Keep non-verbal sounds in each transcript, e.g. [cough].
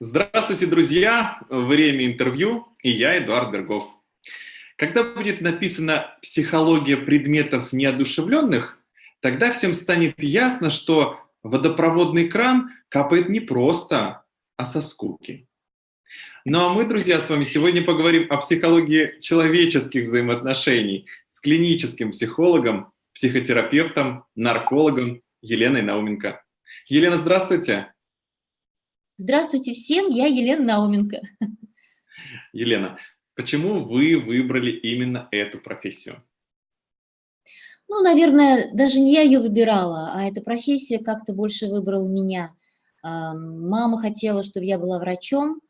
Здравствуйте, друзья! Время интервью, и я, Эдуард Бергов. Когда будет написана «психология предметов неодушевленных», тогда всем станет ясно, что водопроводный кран капает не просто, а со скуки. Ну а мы, друзья, с вами сегодня поговорим о психологии человеческих взаимоотношений с клиническим психологом, психотерапевтом, наркологом Еленой Науменко. Елена, здравствуйте! Здравствуйте всем, я Елена Науменко. Елена, почему вы выбрали именно эту профессию? Ну, наверное, даже не я ее выбирала, а эта профессия как-то больше выбрала меня. Мама хотела, чтобы я была врачом,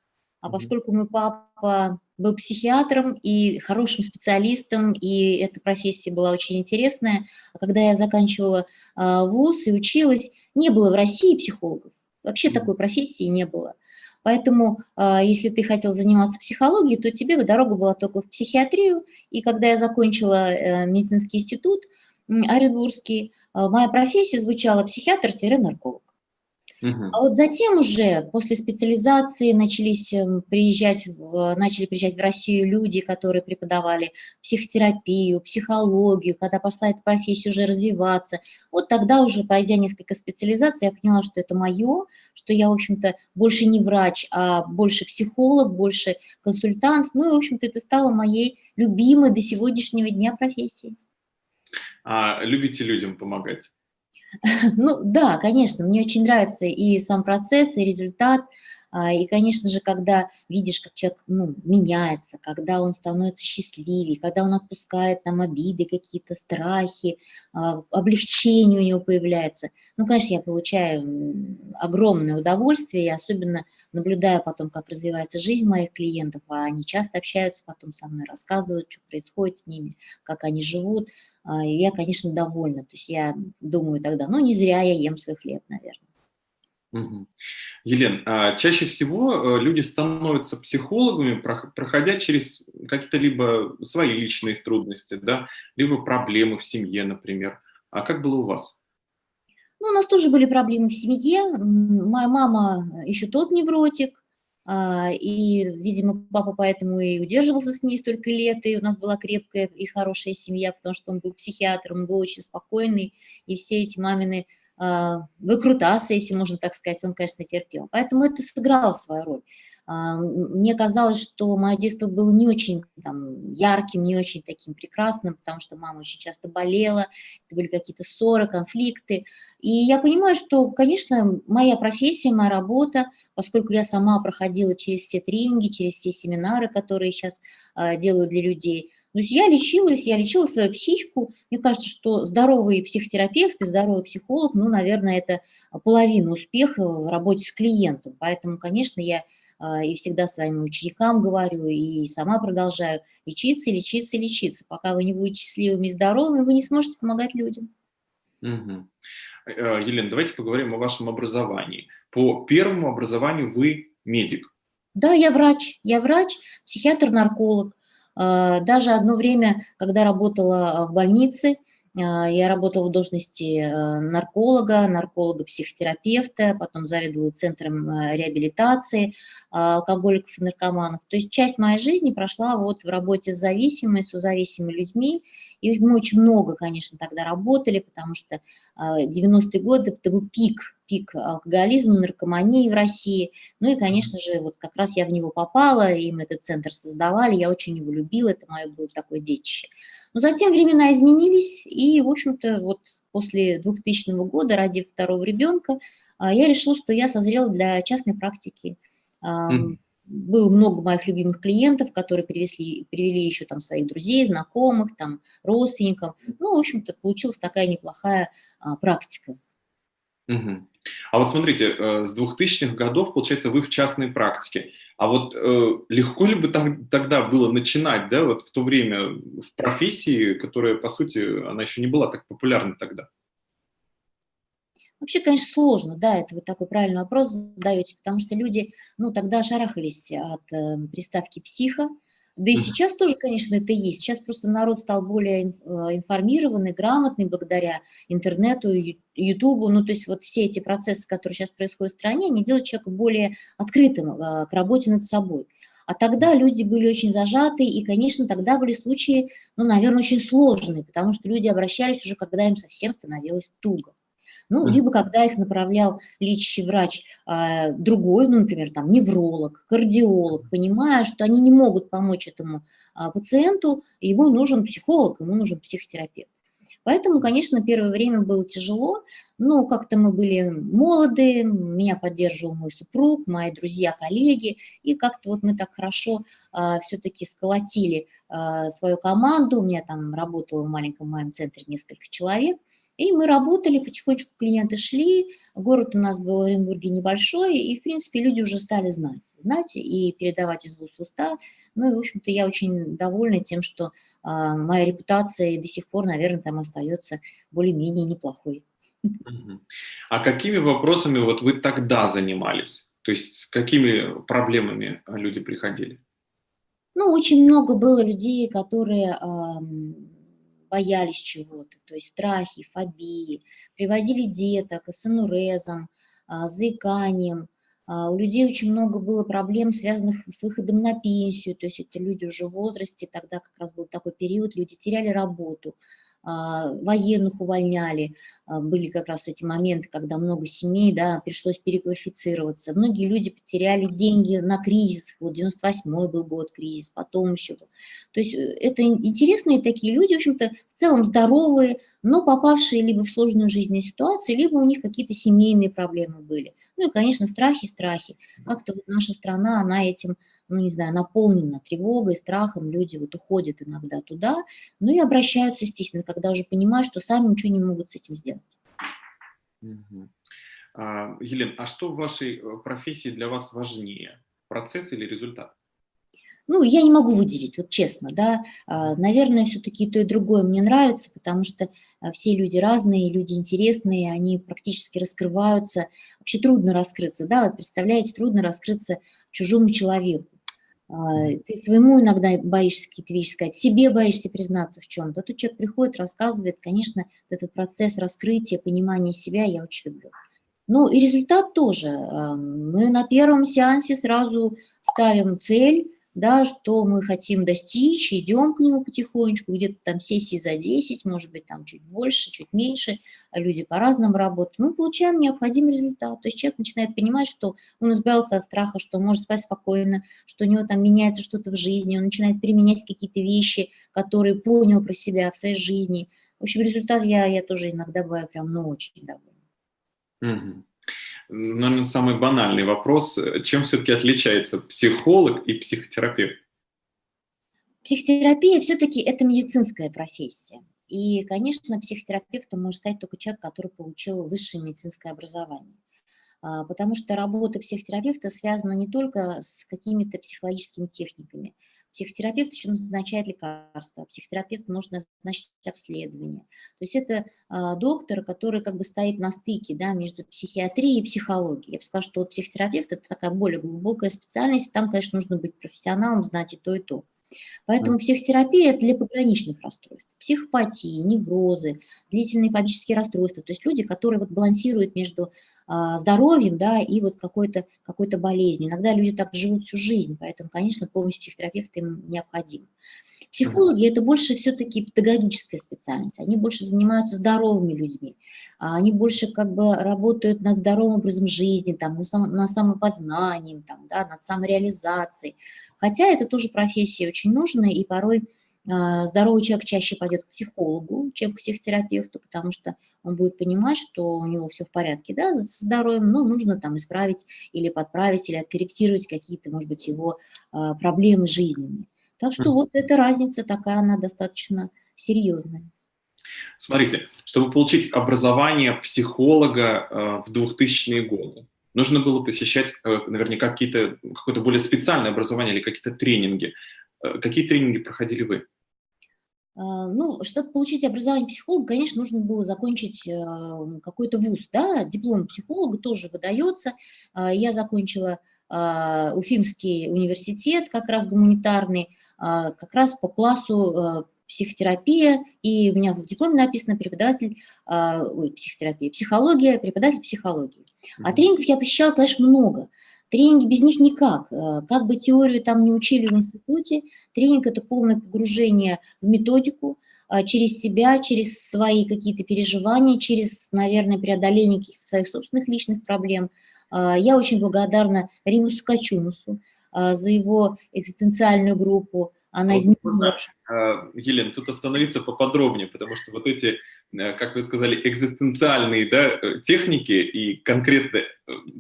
а поскольку мой папа был психиатром и хорошим специалистом, и эта профессия была очень интересная, а когда я заканчивала а, вуз и училась, не было в России психологов. Вообще такой профессии не было. Поэтому, а, если ты хотел заниматься психологией, то тебе дорога была только в психиатрию. И когда я закончила э, медицинский институт Оренбургский, а, моя профессия звучала психиатр-нарколог. А вот затем уже, после специализации, начались эм, приезжать, начали приезжать в Россию люди, которые преподавали психотерапию, психологию, когда пошла эта профессия уже развиваться. Вот тогда уже, пройдя несколько специализаций, я поняла, что это мое, что я, в общем-то, больше не врач, а больше психолог, больше консультант. Ну и, в общем-то, это стало моей любимой до сегодняшнего дня профессией. А любите людям помогать? [laughs] Ну да, конечно, мне очень нравится и сам процесс, и результат. А, и, конечно же, когда видишь, как человек ну, меняется, когда он становится счастливее, когда он отпускает там обиды, какие-то страхи, а, облегчение у него появляется, ну, конечно, я получаю огромное удовольствие, и особенно наблюдая потом, как развивается жизнь моих клиентов, а они часто общаются потом со мной, рассказывают, что происходит с ними, как они живут, я, конечно, довольна. То есть я думаю тогда, ну, не зря я ем свой хлеб, наверное. Угу. Елен, а чаще всего э, люди становятся психологами, проходя через какие-то либо свои личные трудности, да, либо проблемы в семье, например. А как было у вас? Ну, у нас тоже были проблемы в семье. Моя мама еще тот невротик, а, и, видимо, папа поэтому и удерживался с ней столько лет, и у нас была крепкая и хорошая семья, потому что он был психиатром, он был очень спокойный, и все эти мамины а, выкрутасы, если можно так сказать, он, конечно, терпел. Поэтому это сыграло свою роль. А, мне казалось, что мое детство было не очень там, ярким, не очень таким прекрасным, потому что мама очень часто болела, это были какие-то ссоры, конфликты. И я понимаю, что, конечно, моя профессия, моя работа, поскольку я сама проходила через все тренинги, через все семинары, которые сейчас а, делаю для людей, то есть я лечилась, я лечила свою психику. Мне кажется, что здоровый психотерапевт и здоровый психолог, ну, наверное, это половина успеха в работе с клиентом. Поэтому, конечно, я и всегда своим ученикам говорю, и сама продолжаю лечиться, лечиться, лечиться. Пока вы не будете счастливыми и здоровыми, вы не сможете помогать людям. Угу. Елена, давайте поговорим о вашем образовании. По первому образованию вы медик. Да, я врач. Я врач, психиатр-нарколог. А, даже одно время, когда работала в больнице, а, я работала в должности э, нарколога, нарколога-психотерапевта, потом заведовала центром э, реабилитации а, алкоголиков и наркоманов. То есть часть моей жизни прошла вот в работе с зависимыми, с зависимыми людьми. И мы очень много, конечно, тогда работали, потому что 90-е а, годы это был пик, пик алкоголизма, наркомании в России. Ну и, конечно же, вот как раз я в него попала, и мы этот центр создавали, я очень его любила, это мое было такое детище. Но затем времена изменились, и, в общем-то, вот после 2000 года, ради второго ребенка, а, я решила, что я созрела для частной практики. Mm. Было много моих любимых клиентов, которые привезли, привели еще там своих друзей, знакомых, там, родственников. Ну, в общем-то, получилась такая неплохая а, практика. Угу. А вот смотрите, э, с 2000-х годов, получается, вы в частной практике. А вот э, легко ли бы там, тогда было начинать, да, вот в то время в профессии, которая, по сути, она еще не была так популярна тогда? Вообще, конечно, сложно, да, это вы такой правильный вопрос задаете, потому что люди, ну, тогда шарахались от э, приставки «психо», Да и сейчас тоже, конечно, это есть. Сейчас просто народ стал более э, информированный, грамотный благодаря интернету, ютубу. Ну, то есть вот все эти процессы, которые сейчас происходят в стране, они делают человека более открытым э, к работе над собой. А тогда люди были очень зажаты, и, конечно, тогда были случаи, ну, наверное, очень сложные, потому что люди обращались уже, когда им совсем становилось туго. Ну, либо когда их направлял лечащий врач а, другой, ну, например, там, невролог, кардиолог, понимая, что они не могут помочь этому а, пациенту, ему нужен психолог, ему нужен психотерапевт. Поэтому, конечно, первое время было тяжело, но как-то мы были молоды, меня поддерживал мой супруг, мои друзья, коллеги, и как-то вот мы так хорошо а, все-таки сколотили а, свою команду, у меня там работало в маленьком моем центре несколько человек – и мы работали, потихонечку клиенты шли, город у нас был в Оренбурге небольшой, и, в принципе, люди уже стали знать, знать и передавать из уст в уста. Ну и, в общем-то, я очень довольна тем, что а, моя репутация до сих пор, наверное, там остается более-менее неплохой. А какими вопросами вот вы тогда занимались? То есть с какими проблемами люди приходили? Ну, очень много было людей, которые боялись чего-то, то есть страхи, фобии, приводили деток с инурезом, а, заиканием. А, у людей очень много было проблем, связанных с выходом на пенсию, то есть это люди уже в возрасте, тогда как раз был такой период, люди теряли работу, военных увольняли, а, были как раз эти моменты, когда много семей, да, пришлось переквалифицироваться. Многие люди потеряли деньги на кризис, вот 98 был год кризис, потом еще. То есть э, это интересные такие люди, в общем-то, в целом здоровые, но попавшие либо в сложную жизненную ситуацию, либо у них какие-то семейные проблемы были. Ну и, конечно, страхи, страхи. Как-то вот наша страна, она этим ну, не знаю, наполнена тревогой, страхом, люди вот уходят иногда туда, ну и обращаются, естественно, когда уже понимают, что сами ничего не могут с этим сделать. Угу. А, Елена, а что в вашей э, профессии для вас важнее, процесс или результат? Ну, я не могу выделить, вот честно, да, а, наверное, все-таки то и другое мне нравится, потому что а, все люди разные, люди интересные, они практически раскрываются, вообще трудно раскрыться, да, вот представляете, трудно раскрыться чужому человеку, ты своему иногда боишься какие-то вещи сказать, себе боишься признаться в чем-то. Тут человек приходит, рассказывает, конечно, этот процесс раскрытия, понимания себя я очень люблю. Ну и результат тоже. Мы на первом сеансе сразу ставим цель, да, что мы хотим достичь, идем к нему потихонечку, где-то там сессии за 10, может быть, там чуть больше, чуть меньше, а люди по-разному работают, мы получаем необходимый результат. То есть человек начинает понимать, что он избавился от страха, что может спать спокойно, что у него там меняется что-то в жизни, он начинает применять какие-то вещи, которые понял про себя в своей жизни. В общем, результат я, я тоже иногда бываю прям, ну, очень довольна. Угу наверное, самый банальный вопрос. Чем все-таки отличается психолог и психотерапевт? Психотерапия все-таки это медицинская профессия. И, конечно, психотерапевтом может стать только человек, который получил высшее медицинское образование. А, потому что работа психотерапевта связана не только с какими-то психологическими техниками, Психотерапевт еще назначает лекарства, психотерапевт может назначить обследование. То есть это а, доктор, который как бы стоит на стыке да, между психиатрией и психологией. Я бы сказала, что вот психотерапевт – это такая более глубокая специальность, там, конечно, нужно быть профессионалом, знать и то, и то. Поэтому психотерапия – это для пограничных расстройств. Психопатии, неврозы, длительные фобические расстройства. То есть люди, которые вот балансируют между а, здоровьем, да, и вот какой-то какой, болезнью. Иногда люди так живут всю жизнь, поэтому, конечно, помощь психотерапевта им необходима. Психологи – это больше все-таки педагогическая специальность, они больше занимаются здоровыми людьми, а они больше как бы работают над здоровым образом жизни, там, на, сам, на самопознании, там, да, над самореализацией. Хотя это тоже профессия очень нужная, и порой а, здоровый человек чаще пойдет к психологу, чем к психотерапевту, потому что он будет понимать, что у него все в порядке да, с здоровьем, но нужно там исправить или подправить, или откорректировать какие-то, может быть, его а, проблемы жизненные. Так что вот эта разница такая, она достаточно серьезная. Смотрите, чтобы получить образование психолога э, в 2000-е годы, нужно было посещать э, наверняка какое-то более специальное образование или какие-то тренинги. Э, какие тренинги проходили вы? А, ну, чтобы получить образование психолога, конечно, нужно было закончить э, какой-то вуз, да, диплом психолога тоже выдается. Я закончила Уфимский университет, как раз гуманитарный, как раз по классу психотерапия, и у меня в дипломе написано преподаватель ой, психотерапии, психология, преподаватель психологии. А тренингов я посещала, конечно, много. Тренинги без них никак. Как бы теорию там не учили в институте, тренинг – это полное погружение в методику, через себя, через свои какие-то переживания, через, наверное, преодоление каких-то своих собственных личных проблем. Я очень благодарна Римусу Качумусу за его экзистенциальную группу, она изменила. А, Елена, тут остановиться поподробнее, потому что вот эти, э, как вы сказали, экзистенциальные да, э, техники и конкретно э,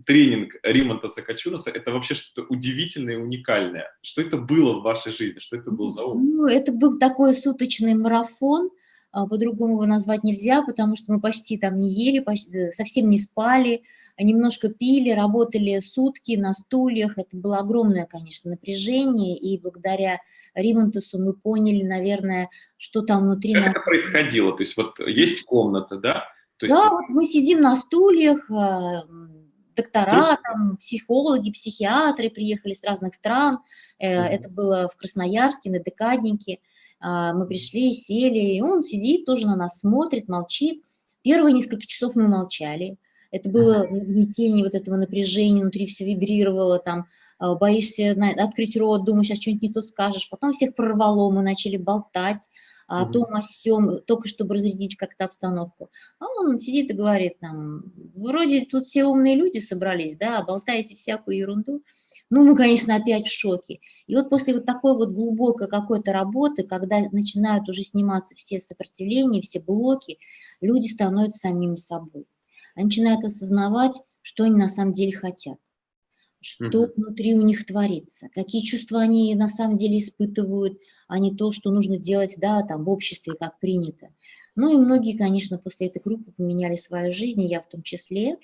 тренинг Римонта Сакачунаса, это вообще что-то удивительное и уникальное. Что это было в вашей жизни? Что это был за опыт? Ну, это был такой суточный марафон, а, по-другому его назвать нельзя, потому что мы почти там не ели, почти, совсем не спали, немножко пили, работали сутки на стульях. Это было огромное, конечно, напряжение, и благодаря Римонтусу мы поняли, наверное, что там внутри как нас... это происходило? То есть вот есть комната, да? То есть... Да, вот мы сидим на стульях, а, доктора, там, психологи, психиатры приехали с разных стран. -hmm. Это было в Красноярске, на Декаднике. А, мы пришли, сели, и он сидит, тоже на нас смотрит, молчит. Первые несколько часов мы молчали. Это было нагнетение вот этого напряжения, внутри все вибрировало, там, а, боишься открыть рот, думаешь, сейчас что-нибудь не то скажешь. Потом всех прорвало, мы начали болтать о том, о сём, только чтобы разрядить как-то обстановку. А он сидит и говорит нам, вроде тут все умные люди собрались, да, болтаете всякую ерунду. Ну, мы, конечно, опять в шоке. И вот после вот такой вот глубокой какой-то работы, когда начинают уже сниматься все сопротивления, все блоки, люди становятся самими собой. Они начинают осознавать, что они на самом деле хотят что угу. внутри у них творится, какие чувства они на самом деле испытывают, а не то, что нужно делать, да, там в обществе, как принято. Ну и многие, конечно, после этой группы поменяли свою жизнь, и я в том числе.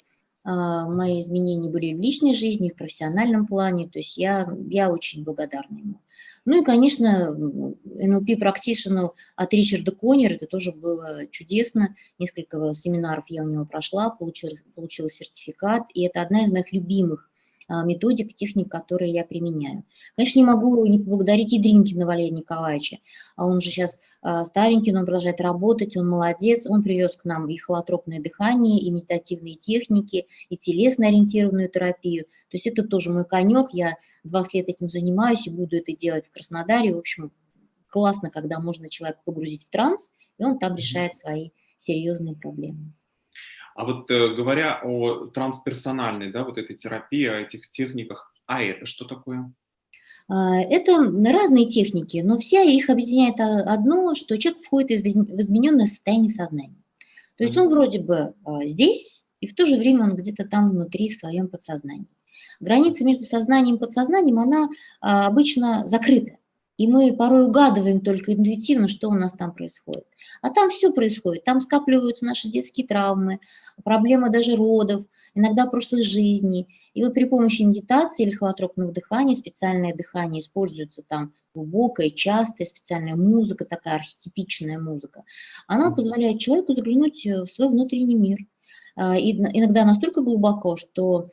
А, мои изменения были в личной жизни, и в профессиональном плане, то есть я, я очень благодарна ему. Ну и, конечно, NLP Practitioner от Ричарда Коннера, это тоже было чудесно. Несколько семинаров я у него прошла, получила, получила сертификат, и это одна из моих любимых методик, техник, которые я применяю. Конечно, не могу не поблагодарить и Дринкина Валерия Николаевича. А он же сейчас а, старенький, но он продолжает работать, он молодец. Он привез к нам и холотропное дыхание, и медитативные техники, и телесно-ориентированную терапию. То есть это тоже мой конек, я 20 лет этим занимаюсь и буду это делать в Краснодаре. В общем, классно, когда можно человека погрузить в транс, и он там решает свои серьезные проблемы. А вот э, говоря о трансперсональной, да, вот этой терапии, о этих техниках, а это что такое? А, это разные техники, но все их объединяет одно, что человек входит в измененное состояние сознания. То есть он вроде бы а, здесь, и в то же время он где-то там внутри в своем подсознании. Граница между сознанием и подсознанием, она а, обычно закрыта. И мы порой угадываем только интуитивно, что у нас там происходит. А там все происходит. Там скапливаются наши детские травмы, проблемы даже родов, иногда прошлой жизни. И вот при помощи медитации или холотропного дыхания, специальное дыхание используется там глубокая, частая, специальная музыка, такая архетипичная музыка. Она позволяет человеку заглянуть в свой внутренний мир. А, и иногда настолько глубоко, что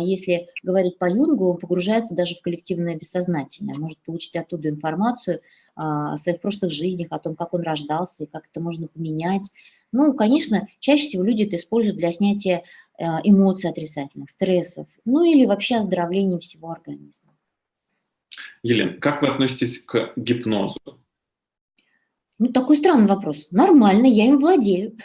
если говорить по Юнгу, он погружается даже в коллективное бессознательное, может получить оттуда информацию а, о своих прошлых жизнях, о том, как он рождался и как это можно поменять. Ну, конечно, чаще всего люди это используют для снятия а, эмоций отрицательных, стрессов, ну или вообще оздоровления всего организма. Елена, как вы относитесь к гипнозу? Ну, такой странный вопрос. Нормально, я им владею.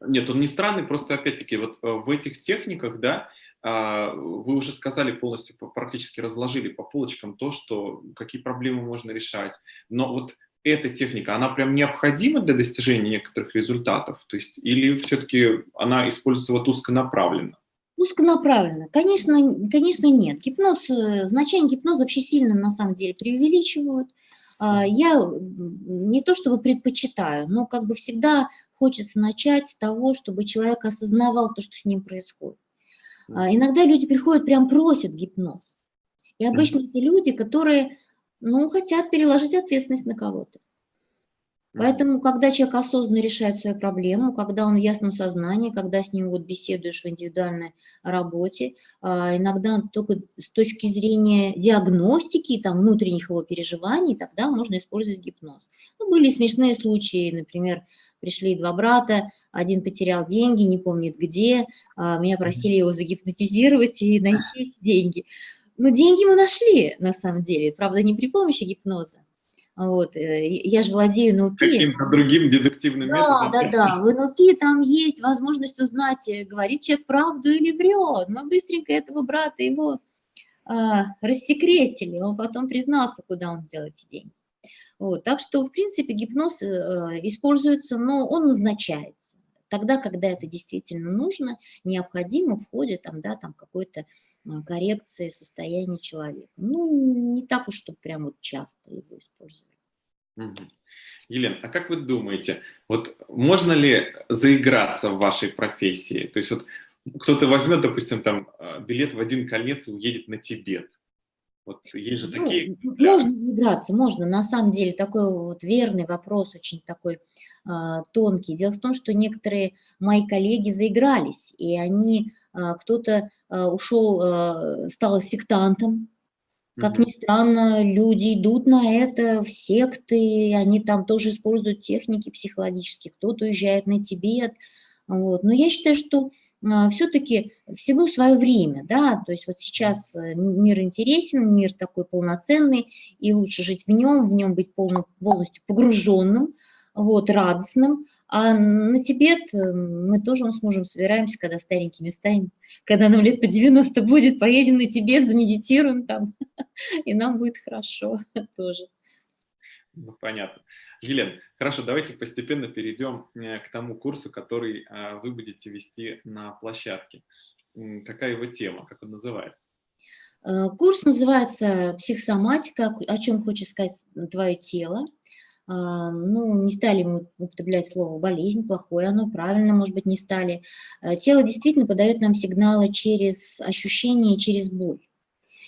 Нет, он не странный, просто опять-таки вот э, в этих техниках, да, а, вы уже сказали полностью, практически разложили по полочкам то, что какие проблемы можно решать. Но вот эта техника, она прям необходима для достижения некоторых результатов? То есть или все-таки она используется вот узконаправленно? Узконаправленно. Конечно, конечно нет. Гипноз, э, значение гипноза вообще сильно на самом деле преувеличивают. А, я не то чтобы предпочитаю, но как бы всегда хочется начать с того, чтобы человек осознавал то, что с ним происходит. А, иногда люди приходят, прям просят гипноз. И обычно это люди, которые, ну, хотят переложить ответственность на кого-то. Поэтому, когда человек осознанно решает свою проблему, когда он в ясном сознании, когда с ним вот беседуешь в индивидуальной работе, а, иногда только с точки зрения диагностики, там, внутренних его переживаний, тогда можно использовать гипноз. Ну, были смешные случаи, например, пришли два брата, один потерял деньги, не помнит где, а, меня просили его загипнотизировать и найти эти деньги. Но деньги мы нашли, на самом деле, правда, не при помощи гипноза. Вот, э, я же владею НЛП. Каким-то другим дедуктивным да, методом. Да, да, да. В НЛП там есть возможность узнать, э, говорит человек правду или врет. Мы быстренько этого брата его а, рассекретили, он потом признался, куда он делает эти деньги. Вот, так что, в принципе, гипноз э, используется, но он назначается. Тогда, когда это действительно нужно, необходимо в ходе там, да, там какой-то коррекции состояния человека. Ну, не так уж, чтобы прям вот часто его использовали. Угу. Елена, а как вы думаете, вот можно ли заиграться в вашей профессии? То есть вот кто-то возьмет, допустим, там а, билет в один конец и уедет на Тибет. Вот есть же ну, такие... Можно заиграться, можно. На самом деле такой вот верный вопрос, очень такой э, тонкий. Дело в том, что некоторые мои коллеги заигрались, и они а, кто-то а, ушел, а, стал сектантом. Как ни странно, люди идут на это в секты, они там тоже используют техники психологические, кто-то уезжает на Тибет. Вот. Но я считаю, что все-таки всему свое время, да, то есть вот сейчас э, мир интересен, мир такой полноценный, и лучше жить в нем, в нем быть полно, полностью погруженным, вот, радостным, а на Тибет э, мы тоже с мужем собираемся, когда старенькими станем, когда нам лет по 90 будет, поедем на Тибет, замедитируем там, [laughs] и нам будет хорошо [laughs] тоже. Ну, понятно. Елена, хорошо, давайте постепенно перейдем э, к тому курсу, который э, вы будете вести на площадке. Какая его тема, как он называется? Курс называется «Психосоматика. О чем хочет сказать твое тело». А, ну, не стали мы употреблять слово болезнь, плохое оно, правильно, может быть, не стали. А, тело действительно подает нам сигналы через ощущения, через боль.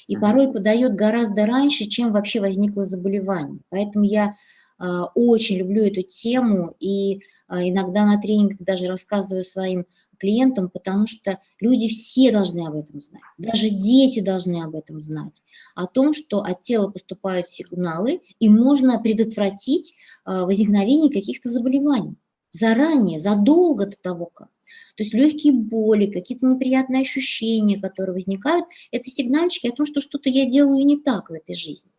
И порой подает гораздо раньше, чем вообще возникло заболевание. Поэтому я а, очень люблю эту тему и иногда на тренингах даже рассказываю своим клиентам, потому что люди все должны об этом знать, даже дети должны об этом знать, о том, что от тела поступают сигналы, и можно предотвратить а, возникновение каких-то заболеваний заранее, задолго до того, как. То есть легкие боли, какие-то неприятные ощущения, которые возникают, это сигнальчики о том, что что-то я делаю не так в этой жизни.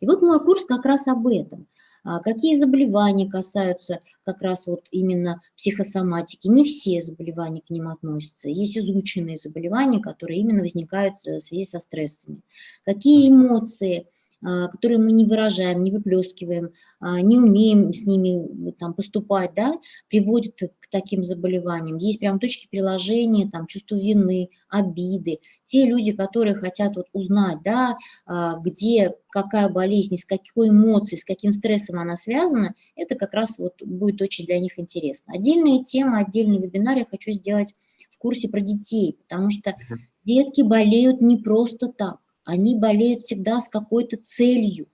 И вот мой курс как раз об этом – какие заболевания касаются как раз вот именно психосоматики? Не все заболевания к ним относятся. Есть изученные заболевания, которые именно возникают в связи со стрессами. Какие эмоции – а, которые мы не выражаем, не выплескиваем, а, не умеем с ними там, поступать, да, приводят к таким заболеваниям. Есть прям точки приложения, там, чувство вины, обиды. Те люди, которые хотят вот узнать, да, а, где какая болезнь, с какой эмоцией, с каким стрессом она связана, это как раз вот будет очень для них интересно. Отдельная тема, отдельный вебинар я хочу сделать в курсе про детей, потому что детки болеют не просто так они болеют всегда с какой-то целью.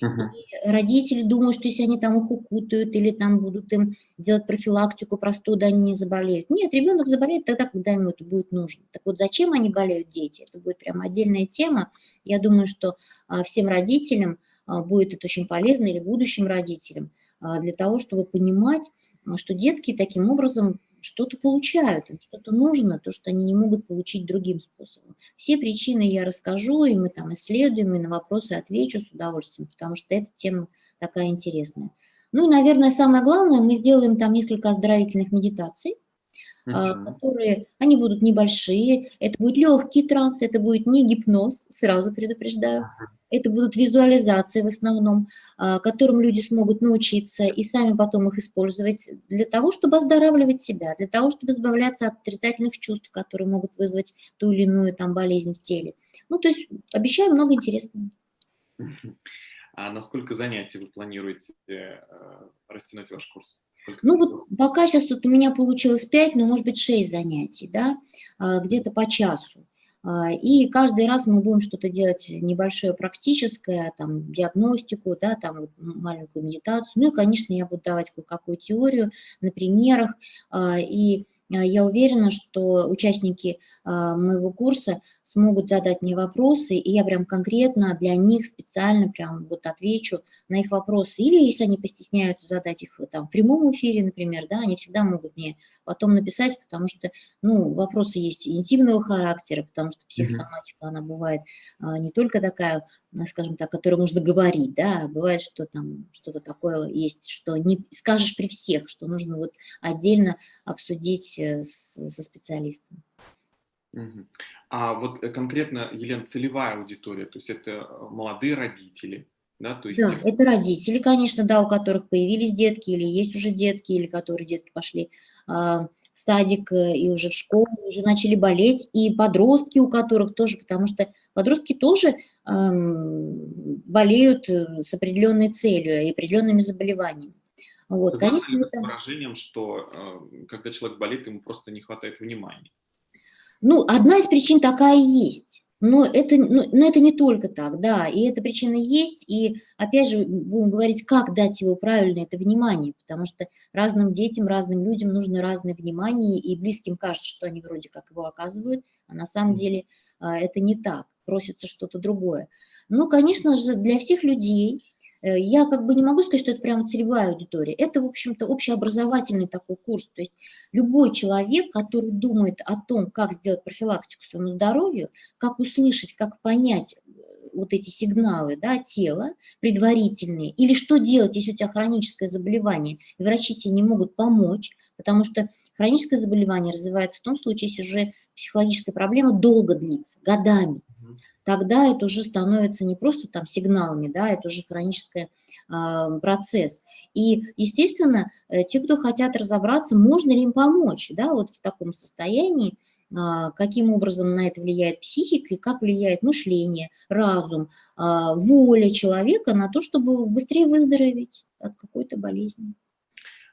Uh -huh. И родители думают, что если они там их укутают или там будут им делать профилактику простуды, они не заболеют. Нет, ребенок заболеет тогда, когда ему это будет нужно. Так вот, зачем они болеют, дети? Это будет прям отдельная тема. Я думаю, что а, всем родителям а, будет это очень полезно, или будущим родителям, а, для того, чтобы понимать, что детки таким образом что-то получают, им что-то нужно, то, что они не могут получить другим способом. Все причины я расскажу, и мы там исследуем, и на вопросы отвечу с удовольствием, потому что эта тема такая интересная. Ну и, наверное, самое главное, мы сделаем там несколько оздоровительных медитаций, Uh которые, они будут небольшие, это будет легкий транс, это будет не гипноз, сразу предупреждаю. Uh это будут визуализации в основном, а, которым люди смогут научиться и сами потом их использовать для того, чтобы оздоравливать себя, для того, чтобы избавляться от отрицательных чувств, которые могут вызвать ту или иную там болезнь в теле. Ну, то есть обещаю много интересного. А на сколько занятий вы планируете э, растянуть ваш курс? Сколько ну вот пока сейчас тут у меня получилось 5, но может быть 6 занятий, да, а, где-то по часу. А, и каждый раз мы будем что-то делать небольшое практическое, там, диагностику, да, там, маленькую медитацию. Ну и, конечно, я буду давать кое-какую теорию на примерах. А, и а, я уверена, что участники моего курса смогут задать мне вопросы, и я прям конкретно для них специально прям вот отвечу на их вопросы. Или если они постесняются задать их там, в прямом эфире, например, да, они всегда могут мне потом написать, потому что ну, вопросы есть интимного характера, потому что психосоматика, она бывает а, не только такая скажем так, которой нужно говорить, да, бывает, что там что-то такое есть, что не скажешь при всех, что нужно вот отдельно обсудить э, с, со специалистом. А вот э, конкретно, Елена, целевая аудитория, то есть это э, молодые родители, да, то есть... Да, это родители, конечно, да, у которых появились детки, или есть уже детки, или которые детки пошли а, в садик и уже в школу, уже начали болеть, и подростки, у которых тоже, потому что подростки тоже болеют э, с определенной целью и определенными заболеваниями. Вот, конечно, это... с выражением, что э, когда человек болит, ему просто не хватает внимания? Ну, одна из причин такая есть. Но это, ну, но это не только так, да, и эта причина есть, и опять же будем говорить, как дать его правильно это внимание, потому что разным детям, разным людям нужно разное внимание, и близким кажется, что они вроде как его оказывают, а на самом деле а, это не так просится что-то другое. Но, конечно же, для всех людей, я как бы не могу сказать, что это прямо целевая аудитория. Это, в общем-то, общеобразовательный такой курс. То есть любой человек, который думает о том, как сделать профилактику своему здоровью, как услышать, как понять э, вот эти сигналы да, тела предварительные, или что делать, если у тебя хроническое заболевание, и врачи тебе не могут помочь, потому что хроническое заболевание развивается в том случае, если уже психологическая проблема долго длится, годами тогда это уже становится не просто там сигналами, да, это уже хронический э, процесс. И, естественно, э, те, кто хотят разобраться, можно ли им помочь, да, вот в таком состоянии, э, каким образом на это влияет психика и как влияет мышление, разум, э, воля человека на то, чтобы быстрее выздороветь от какой-то болезни.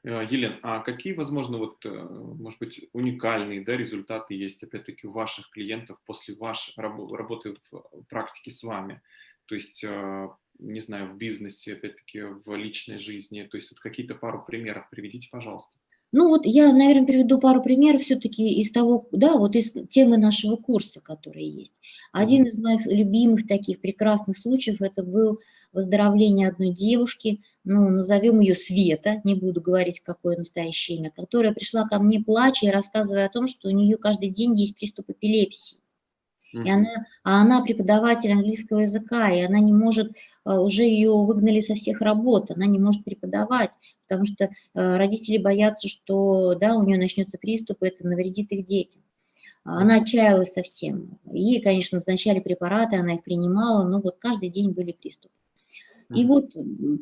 Э, Елен, а какие, возможно, вот, э, может быть, уникальные да, результаты есть, опять-таки, у ваших клиентов после вашей работы в практике с вами? То есть, э, не знаю, в бизнесе, опять-таки, в личной жизни. То есть, вот какие-то пару примеров приведите, пожалуйста. Ну вот я, наверное, приведу пару примеров все-таки из того, да, вот из темы нашего курса, которые есть. Один из моих любимых таких прекрасных случаев, это был выздоровление одной девушки, ну, назовем ее Света, не буду говорить, какое настоящее имя, которая пришла ко мне плача и рассказывая о том, что у нее каждый день есть приступ эпилепсии. И она, а она преподаватель английского языка, и она не может, а, уже ее выгнали со всех работ, она не может преподавать, потому что а, родители боятся, что да, у нее начнется приступ, и это навредит их детям. Она отчаялась совсем. Ей, конечно, назначали препараты, она их принимала, но вот каждый день были приступы. И вот,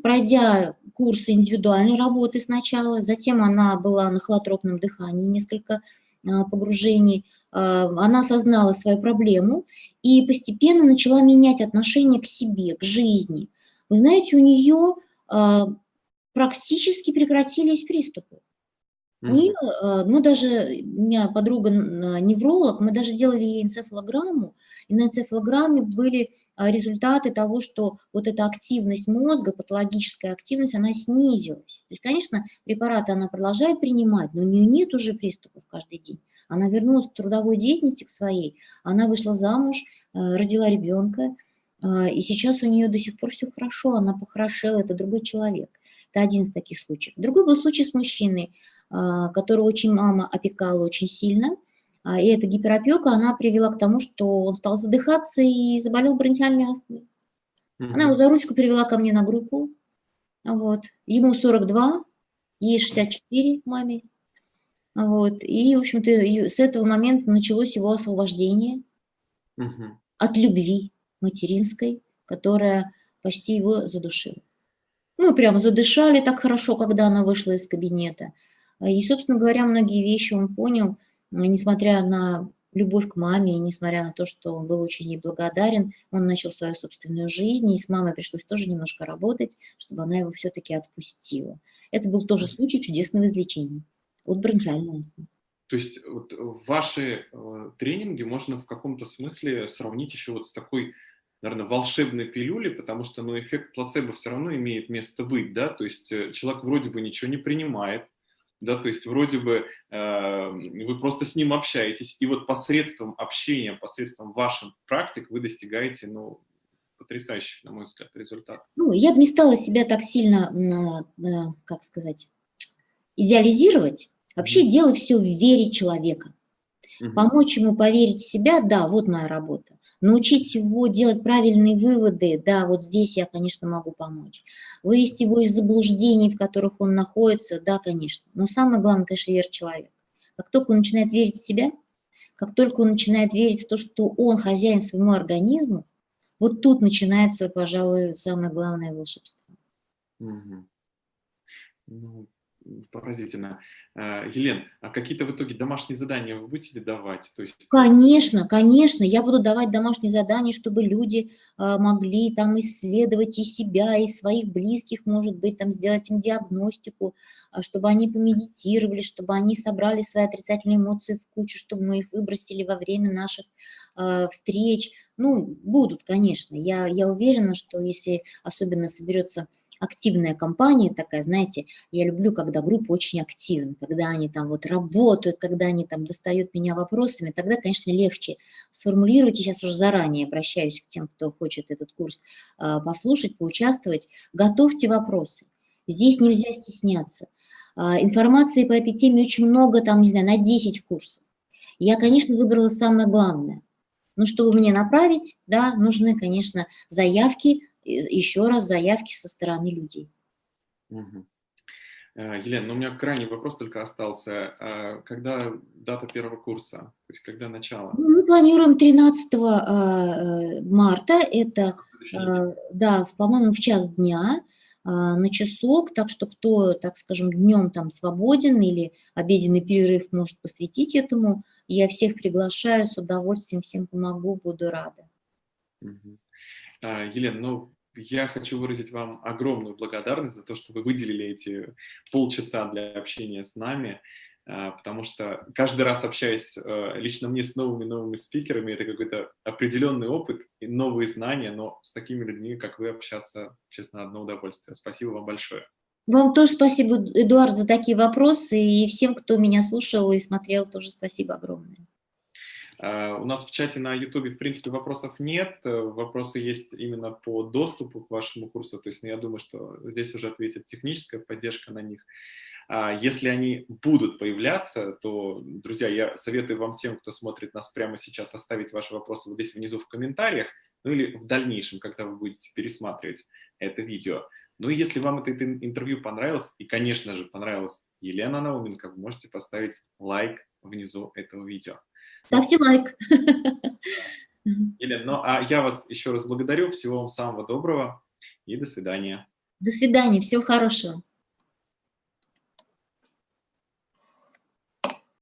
пройдя курсы индивидуальной работы сначала, затем она была на холотропном дыхании несколько а, погружений, а, она осознала свою проблему и постепенно начала менять отношение к себе, к жизни. Вы знаете, у нее а, практически прекратились приступы. У нее, мы даже, у меня подруга невролог, мы даже делали ей энцефалограмму, и на энцефалограмме были результаты того, что вот эта активность мозга, патологическая активность, она снизилась. То есть, конечно, препараты она продолжает принимать, но у нее нет уже приступов каждый день. Она вернулась к трудовой деятельности, к своей, она вышла замуж, э, родила ребенка, э, и сейчас у нее до сих пор все хорошо, она похорошела, это другой человек. Это один из таких случаев. Другой был случай с мужчиной, э, которого очень мама опекала очень сильно – а, и эта гиперопека, она привела к тому, что он стал задыхаться и заболел бронхиальной астмой. Она его за ручку перевела ко мне на группу. Вот. Ему 42, ей 64, маме. Вот. И, в общем-то, с этого момента началось его освобождение mm от любви материнской, которая почти его задушила. Мы прям задышали так хорошо, когда она вышла из кабинета. И, собственно говоря, многие вещи он понял – несмотря на любовь к маме, и несмотря на то, что он был очень ей благодарен, он начал свою собственную жизнь, и с мамой пришлось тоже немножко работать, чтобы она его все-таки отпустила. Это был тоже случай чудесного излечения от бронхиальной астмы. То есть вот ваши э, тренинги можно в каком-то смысле сравнить еще вот с такой, наверное, волшебной пилюлей, потому что ну, эффект плацебо все равно имеет место быть, да, то есть э, человек вроде бы ничего не принимает, да, то есть вроде бы э, вы просто с ним общаетесь, и вот посредством общения, посредством ваших практик вы достигаете, ну, потрясающих, на мой взгляд, результатов. Ну, я бы не стала себя так сильно, э, как сказать, идеализировать. Вообще mm -hmm. дело все в вере человека. Mm -hmm. Помочь ему поверить в себя, да, вот моя работа научить его делать правильные выводы, да, вот здесь я, конечно, могу помочь. Вывести его из заблуждений, в которых он находится, да, конечно. Но самое главное, конечно, вера человека. Как только он начинает верить в себя, как только он начинает верить в то, что он хозяин своему организму, вот тут начинается, пожалуй, самое главное волшебство. Угу. Ну, Поразительно. Э, Елен, а какие-то в итоге домашние задания вы будете давать? То есть... Конечно, конечно, я буду давать домашние задания, чтобы люди а, могли там исследовать и себя, и своих близких, может быть, там сделать им диагностику, а, чтобы они помедитировали, чтобы они собрали свои отрицательные эмоции в кучу, чтобы мы их выбросили во время наших э, встреч. Ну, будут, конечно. Я, я уверена, что если особенно соберется активная компания такая, знаете, я люблю, когда группа очень активна, когда они там вот работают, когда они там достают меня вопросами, тогда, конечно, легче сформулировать, и сейчас уже заранее обращаюсь к тем, кто хочет этот курс э, послушать, поучаствовать, готовьте вопросы. Здесь нельзя стесняться. Э, информации по этой теме очень много, там, не знаю, на 10 курсов. Я, конечно, выбрала самое главное. Но чтобы мне направить, да, нужны, конечно, заявки, еще раз заявки со стороны людей. Угу. Елена, ну у меня крайний вопрос только остался. А когда дата первого курса? То есть когда начало? Ну, мы планируем 13 а, марта. Это, да, по-моему, в час дня на часок, так что кто, так скажем, днем там свободен или обеденный перерыв может посвятить этому, я всех приглашаю, с удовольствием всем помогу, буду рада. Угу. А, Елена, ну, я хочу выразить вам огромную благодарность за то, что вы выделили эти полчаса для общения с нами, а, потому что каждый раз общаясь а, лично мне с новыми новыми спикерами, это какой-то определенный опыт и новые знания, но с такими людьми, как вы, общаться, честно, одно удовольствие. Спасибо вам большое. Вам тоже спасибо, Эдуард, за такие вопросы, и всем, кто меня слушал и смотрел, тоже спасибо огромное. Э, у нас в чате на YouTube, в принципе, вопросов нет. Вопросы есть именно по доступу к вашему курсу. То есть ну, я думаю, что здесь уже ответит техническая поддержка на них. А если они будут появляться, то, друзья, я советую вам тем, кто смотрит нас прямо сейчас, оставить ваши вопросы вот здесь внизу в комментариях, ну или в дальнейшем, когда вы будете пересматривать это видео. Ну и если вам это интервью понравилось, и, конечно же, понравилась Елена Науменко, вы можете поставить лайк внизу этого видео. Ставьте лайк. Елена, ну а я вас еще раз благодарю. Всего вам самого доброго и до свидания. До свидания. Всего хорошего.